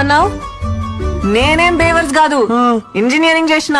ఏమన్నావు? నేనేం బేవర్స్ కాదు. ఇంజనీరింగ్ చేసిన